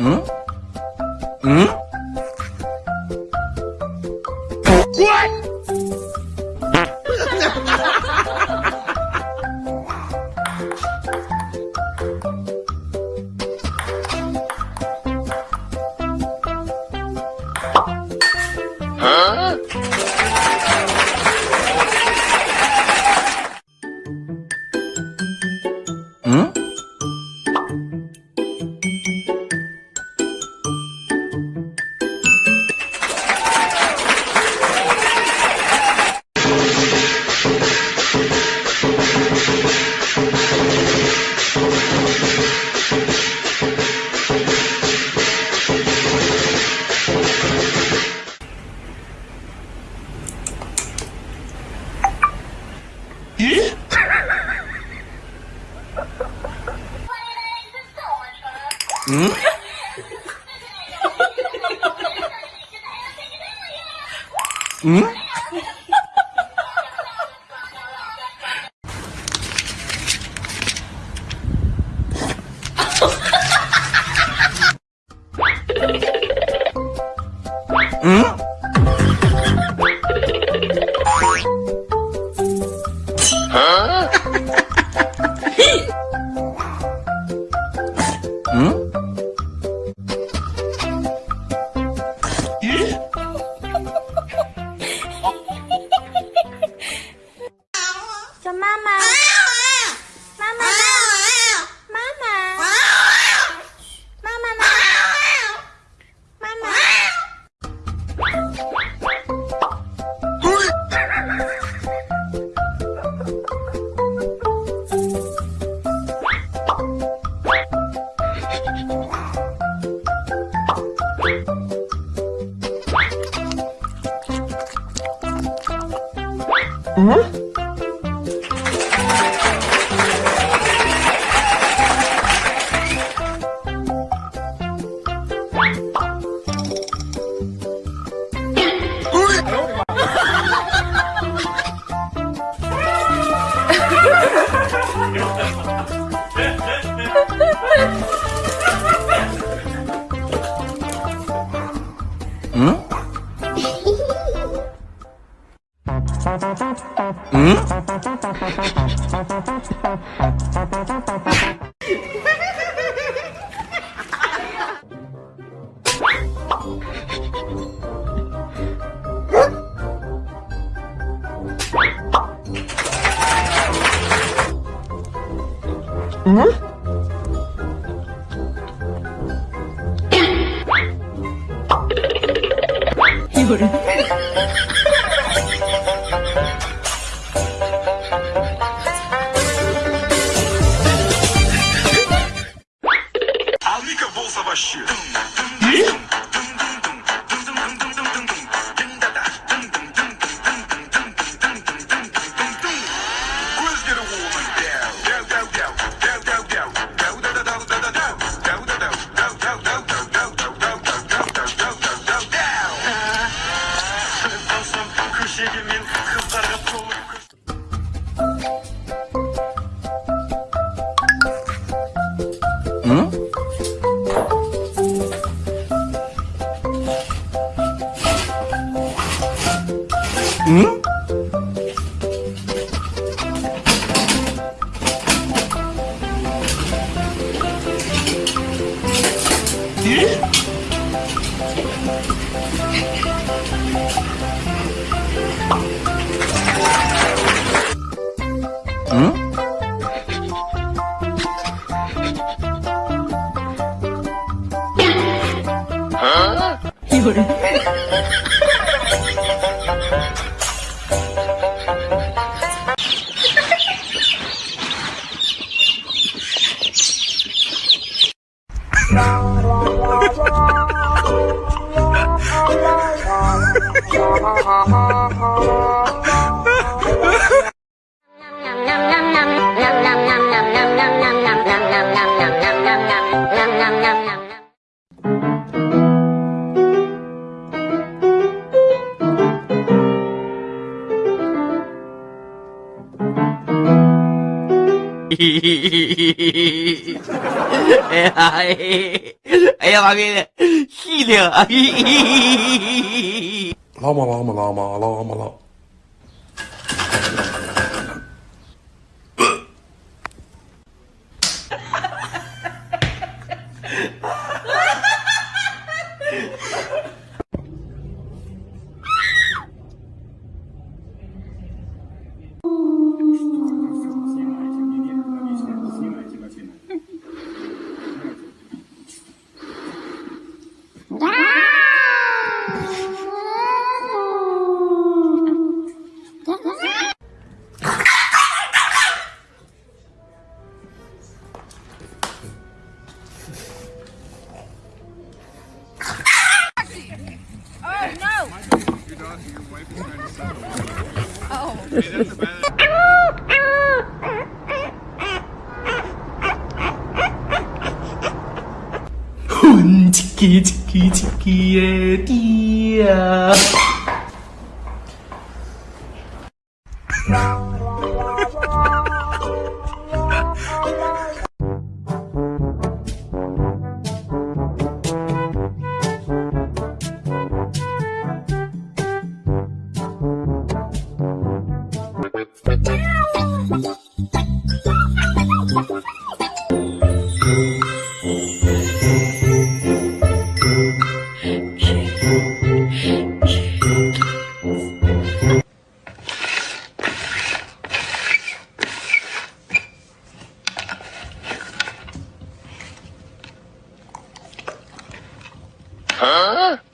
응? 응? 嗯？んん？嗯？嗯？哎呀，哎呀，哎呀，妈逼的，细的，拉嘛拉嘛拉嘛拉嘛拉。叽叽叽叽叽的爹。啊！